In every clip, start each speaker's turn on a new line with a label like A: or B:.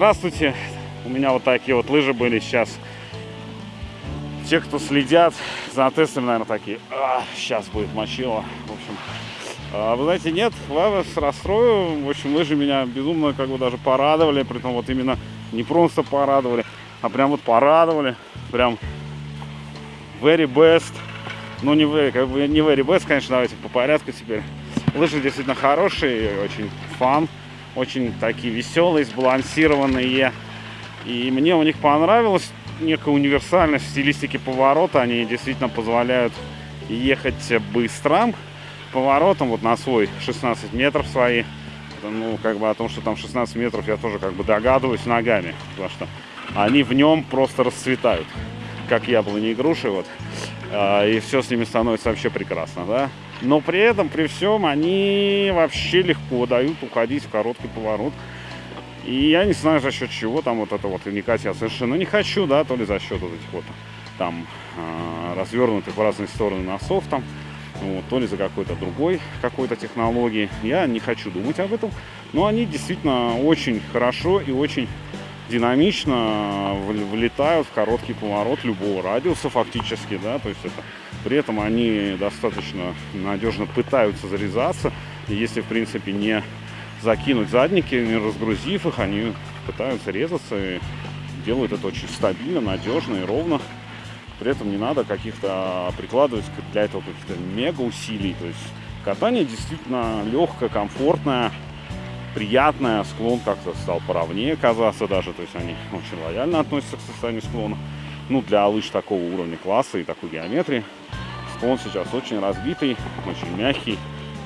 A: здравствуйте. У меня вот такие вот лыжи были сейчас. Те, кто следят за тестами, наверное, такие, а, сейчас будет мочило. В общем, а, вы знаете, нет, ладно, с расстрою. В общем, лыжи меня безумно как бы даже порадовали. Притом вот именно не просто порадовали, а прям вот порадовали. Прям very best. Ну, не very, как бы не very best, конечно, давайте по порядку теперь. Лыжи действительно хорошие, очень фан очень такие веселые, сбалансированные. И мне у них понравилась некая универсальность в стилистике поворота. Они действительно позволяют ехать быстро поворотом вот на свой 16 метров свои. Ну, как бы о том, что там 16 метров, я тоже как бы догадываюсь ногами. Потому что они в нем просто расцветают, как яблони и груши. Вот. А, и все с ними становится вообще прекрасно, да но при этом, при всем, они вообще легко дают уходить в короткий поворот. И я не знаю, за счет чего там вот это вот вникать я совершенно не хочу, да, то ли за счет вот этих вот там э, развернутых в разные стороны носов там, вот, то ли за какой-то другой какой-то технологии. Я не хочу думать об этом, но они действительно очень хорошо и очень динамично влетают в короткий поворот любого радиуса фактически, да, то есть это при этом они достаточно надежно пытаются зарезаться. Если, в принципе, не закинуть задники, не разгрузив их, они пытаются резаться и делают это очень стабильно, надежно и ровно. При этом не надо каких-то прикладывать для этого каких-то мега усилий. То есть катание действительно легкое, комфортное, приятное. Склон как-то стал поровнее казаться даже. То есть они очень лояльно относятся к состоянию склона. Ну, для лыж такого уровня класса и такой геометрии он сейчас очень разбитый, очень мягкий.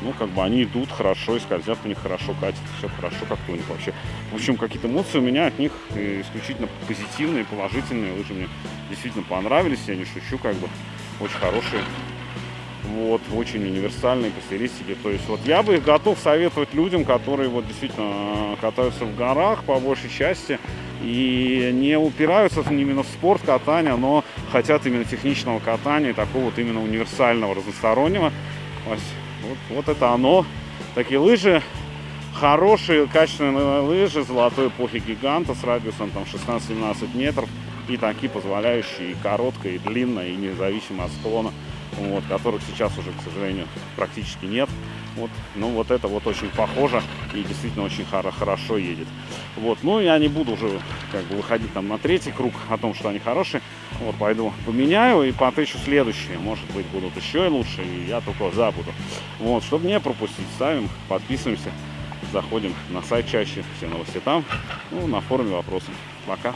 A: Ну, как бы они идут хорошо и скользят у них хорошо, катят, все хорошо как-то у них вообще. В общем, какие-то эмоции у меня от них исключительно позитивные, положительные. Лыжи мне действительно понравились, я не шучу, как бы очень хорошие. Вот, очень универсальные по стилистике. То есть вот я бы их готов советовать людям, которые вот действительно катаются в горах по большей части и не упираются именно в спорт катания, но хотят именно техничного катания, такого вот именно универсального, разностороннего. Вот, вот это оно. Такие лыжи, хорошие, качественные лыжи золотой эпохи гиганта с радиусом там 16-17 метров и такие позволяющие и короткое, и длинное, и независимо от склона вот, которых сейчас уже, к сожалению, практически нет. Вот, ну вот это вот очень похоже и действительно очень хорошо едет. Вот, ну я не буду уже как бы выходить там на третий круг о том, что они хорошие. Вот, пойду поменяю и потычу следующие. Может быть, будут еще и лучше, и я только забуду. Вот, чтобы не пропустить, ставим, подписываемся, заходим на сайт чаще, все новости там, ну, на форуме вопросы. Пока.